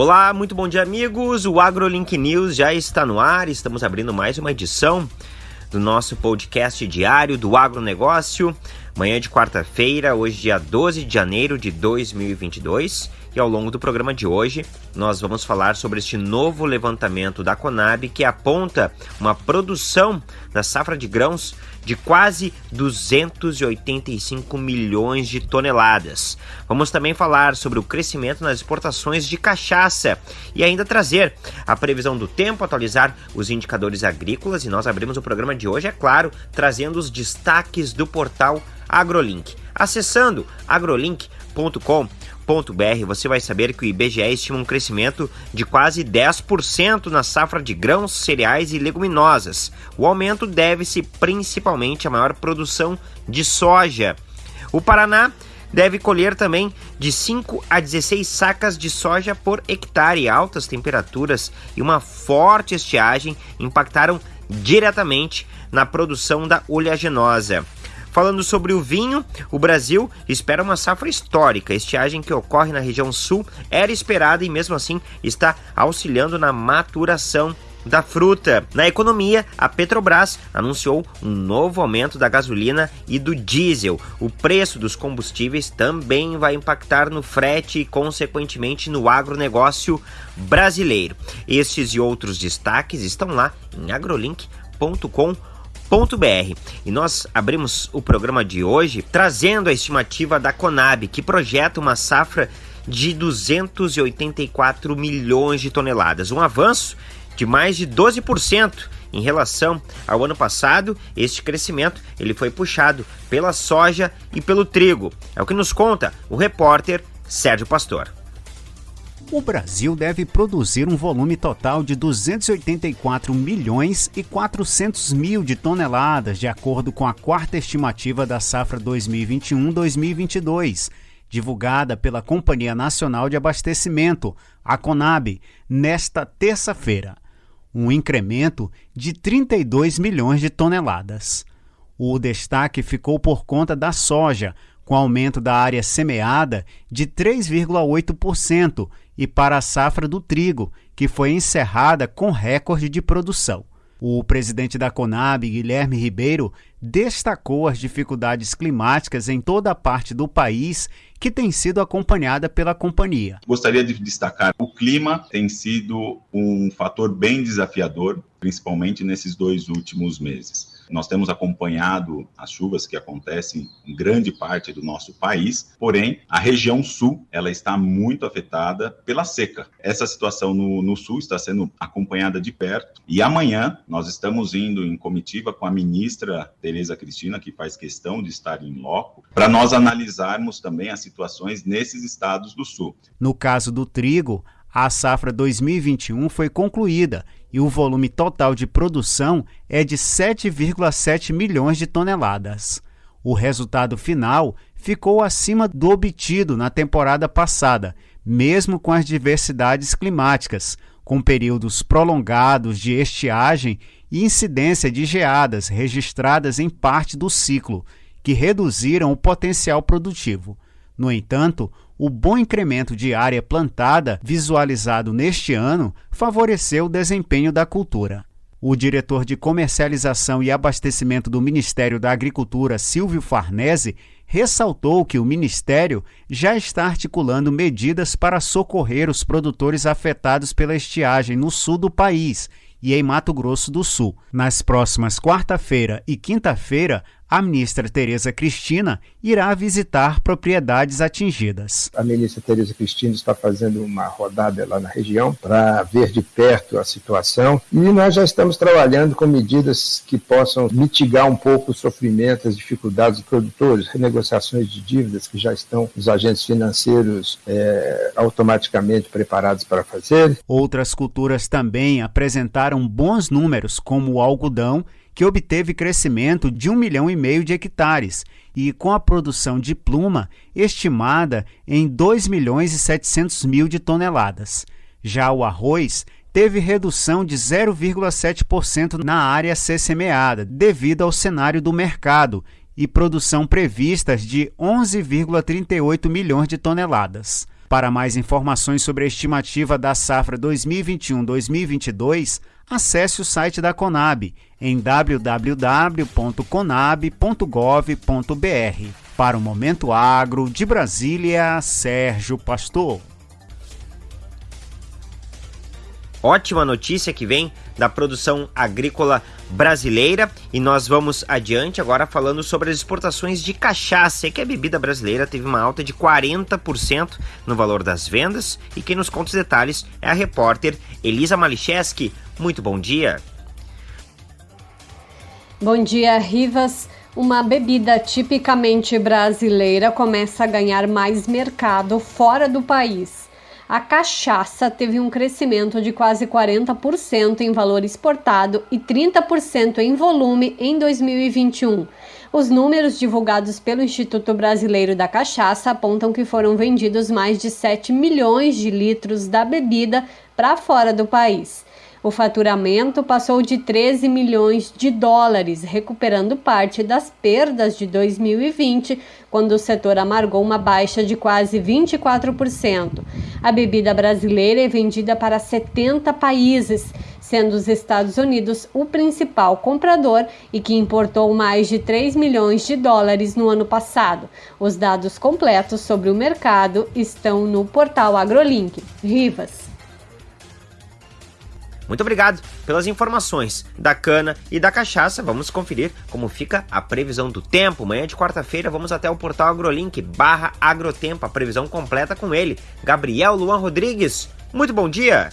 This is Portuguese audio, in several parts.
Olá, muito bom dia, amigos. O AgroLink News já está no ar. Estamos abrindo mais uma edição do nosso podcast diário do agronegócio. Manhã de quarta-feira, hoje, dia 12 de janeiro de 2022. E ao longo do programa de hoje, nós vamos falar sobre este novo levantamento da Conab que aponta uma produção da safra de grãos de quase 285 milhões de toneladas. Vamos também falar sobre o crescimento nas exportações de cachaça e ainda trazer a previsão do tempo, atualizar os indicadores agrícolas e nós abrimos o programa de hoje, é claro, trazendo os destaques do portal AgroLink. Acessando agrolink.com você vai saber que o IBGE estima um crescimento de quase 10% na safra de grãos, cereais e leguminosas. O aumento deve-se principalmente à maior produção de soja. O Paraná deve colher também de 5 a 16 sacas de soja por hectare. Altas temperaturas e uma forte estiagem impactaram diretamente na produção da oleaginosa. Falando sobre o vinho, o Brasil espera uma safra histórica. Estiagem que ocorre na região sul era esperada e, mesmo assim, está auxiliando na maturação da fruta. Na economia, a Petrobras anunciou um novo aumento da gasolina e do diesel. O preço dos combustíveis também vai impactar no frete e, consequentemente, no agronegócio brasileiro. Estes e outros destaques estão lá em agrolink.com.br br E nós abrimos o programa de hoje trazendo a estimativa da Conab, que projeta uma safra de 284 milhões de toneladas, um avanço de mais de 12% em relação ao ano passado. Este crescimento ele foi puxado pela soja e pelo trigo. É o que nos conta o repórter Sérgio Pastor o Brasil deve produzir um volume total de 284 milhões e 400 mil de toneladas, de acordo com a quarta estimativa da safra 2021-2022, divulgada pela Companhia Nacional de Abastecimento, a Conab, nesta terça-feira. Um incremento de 32 milhões de toneladas. O destaque ficou por conta da soja, com aumento da área semeada de 3,8% e para a safra do trigo, que foi encerrada com recorde de produção. O presidente da Conab, Guilherme Ribeiro, destacou as dificuldades climáticas em toda a parte do país que tem sido acompanhada pela companhia. Gostaria de destacar: o clima tem sido um fator bem desafiador, principalmente nesses dois últimos meses. Nós temos acompanhado as chuvas que acontecem em grande parte do nosso país, porém, a região sul ela está muito afetada pela seca. Essa situação no, no sul está sendo acompanhada de perto e amanhã nós estamos indo em comitiva com a ministra Tereza Cristina, que faz questão de estar em loco, para nós analisarmos também as situações nesses estados do sul. No caso do trigo, a safra 2021 foi concluída e o volume total de produção é de 7,7 milhões de toneladas. O resultado final ficou acima do obtido na temporada passada, mesmo com as diversidades climáticas, com períodos prolongados de estiagem e incidência de geadas registradas em parte do ciclo, que reduziram o potencial produtivo. No entanto, o bom incremento de área plantada visualizado neste ano favoreceu o desempenho da cultura. O diretor de comercialização e abastecimento do Ministério da Agricultura, Silvio Farnese, ressaltou que o Ministério já está articulando medidas para socorrer os produtores afetados pela estiagem no sul do país e em Mato Grosso do Sul. Nas próximas quarta-feira e quinta-feira, a ministra Tereza Cristina irá visitar propriedades atingidas. A ministra Tereza Cristina está fazendo uma rodada lá na região para ver de perto a situação e nós já estamos trabalhando com medidas que possam mitigar um pouco o sofrimento, as dificuldades dos produtores, renegociações de dívidas que já estão os agentes financeiros é, automaticamente preparados para fazer. Outras culturas também apresentaram bons números, como o algodão que obteve crescimento de um milhão e meio de hectares e com a produção de pluma estimada em 2 milhões e 700 mil de toneladas. Já o arroz teve redução de 0,7% na área a ser semeada, devido ao cenário do mercado, e produção previstas de 11,38 milhões de toneladas. Para mais informações sobre a estimativa da safra 2021-2022, acesse o site da Conab em www.conab.gov.br. Para o Momento Agro, de Brasília, Sérgio Pastor. Ótima notícia que vem da produção agrícola brasileira e nós vamos adiante agora falando sobre as exportações de cachaça, que a bebida brasileira teve uma alta de 40% no valor das vendas e quem nos conta os detalhes é a repórter Elisa Malicheski. Muito bom dia. Bom dia, Rivas. Uma bebida tipicamente brasileira começa a ganhar mais mercado fora do país a cachaça teve um crescimento de quase 40% em valor exportado e 30% em volume em 2021. Os números divulgados pelo Instituto Brasileiro da Cachaça apontam que foram vendidos mais de 7 milhões de litros da bebida para fora do país. O faturamento passou de 13 milhões de dólares, recuperando parte das perdas de 2020, quando o setor amargou uma baixa de quase 24%. A bebida brasileira é vendida para 70 países, sendo os Estados Unidos o principal comprador e que importou mais de 3 milhões de dólares no ano passado. Os dados completos sobre o mercado estão no portal AgroLink. Rivas. Muito obrigado pelas informações da cana e da cachaça. Vamos conferir como fica a previsão do tempo. Manhã de quarta-feira vamos até o portal AgroLink barra Agrotempo, a previsão completa com ele, Gabriel Luan Rodrigues. Muito bom dia!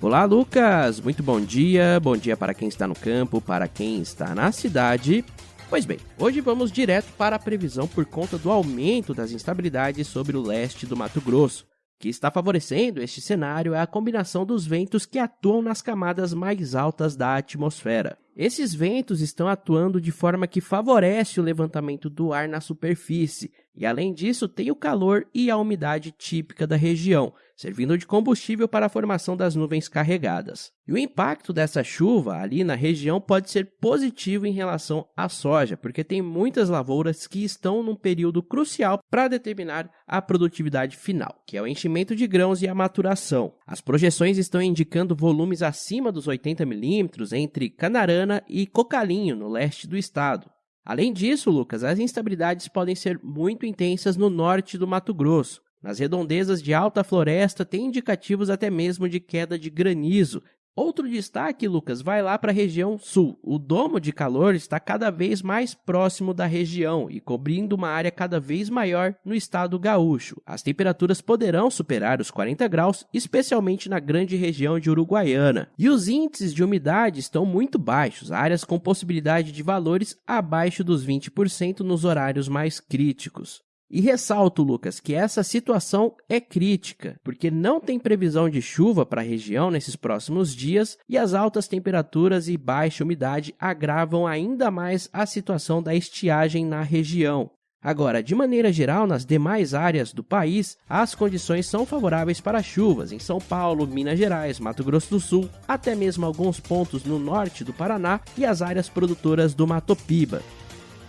Olá, Lucas! Muito bom dia. Bom dia para quem está no campo, para quem está na cidade. Pois bem, hoje vamos direto para a previsão por conta do aumento das instabilidades sobre o leste do Mato Grosso que está favorecendo este cenário é a combinação dos ventos que atuam nas camadas mais altas da atmosfera. Esses ventos estão atuando de forma que favorece o levantamento do ar na superfície, e além disso, tem o calor e a umidade típica da região, servindo de combustível para a formação das nuvens carregadas. E o impacto dessa chuva ali na região pode ser positivo em relação à soja, porque tem muitas lavouras que estão num período crucial para determinar a produtividade final, que é o enchimento de grãos e a maturação. As projeções estão indicando volumes acima dos 80 milímetros entre Canarana e Cocalinho, no leste do estado. Além disso, Lucas, as instabilidades podem ser muito intensas no norte do Mato Grosso, nas redondezas de alta floresta, tem indicativos até mesmo de queda de granizo. Outro destaque, Lucas, vai lá para a região sul. O domo de calor está cada vez mais próximo da região e cobrindo uma área cada vez maior no estado gaúcho. As temperaturas poderão superar os 40 graus, especialmente na grande região de Uruguaiana. E os índices de umidade estão muito baixos, áreas com possibilidade de valores abaixo dos 20% nos horários mais críticos. E ressalto, Lucas, que essa situação é crítica, porque não tem previsão de chuva para a região nesses próximos dias e as altas temperaturas e baixa umidade agravam ainda mais a situação da estiagem na região. Agora, de maneira geral, nas demais áreas do país, as condições são favoráveis para chuvas em São Paulo, Minas Gerais, Mato Grosso do Sul, até mesmo alguns pontos no norte do Paraná e as áreas produtoras do Mato Piba.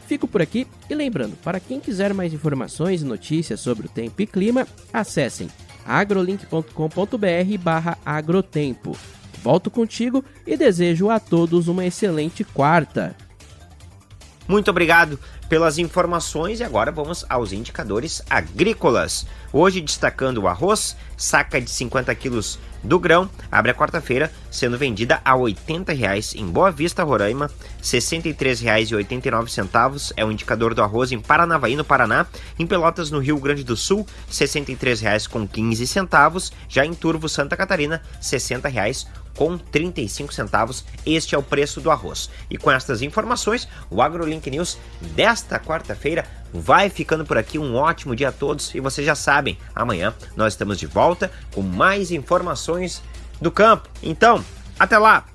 Fico por aqui e lembrando, para quem quiser mais informações e notícias sobre o tempo e clima, acessem agrolink.com.br barra agrotempo. Volto contigo e desejo a todos uma excelente quarta. Muito obrigado pelas informações e agora vamos aos indicadores agrícolas. Hoje destacando o arroz, saca de 50 quilos do grão, abre a quarta-feira sendo vendida a R$ 80,00 em Boa Vista, Roraima, R$ 63,89 é o indicador do arroz em Paranavaí, no Paraná, em Pelotas, no Rio Grande do Sul, R$ 63,15, já em Turvo, Santa Catarina, R$ 60,00 com 35 centavos. Este é o preço do arroz. E com estas informações, o AgroLink News desta quarta-feira vai ficando por aqui. Um ótimo dia a todos e vocês já sabem, amanhã nós estamos de volta com mais informações do campo. Então, até lá!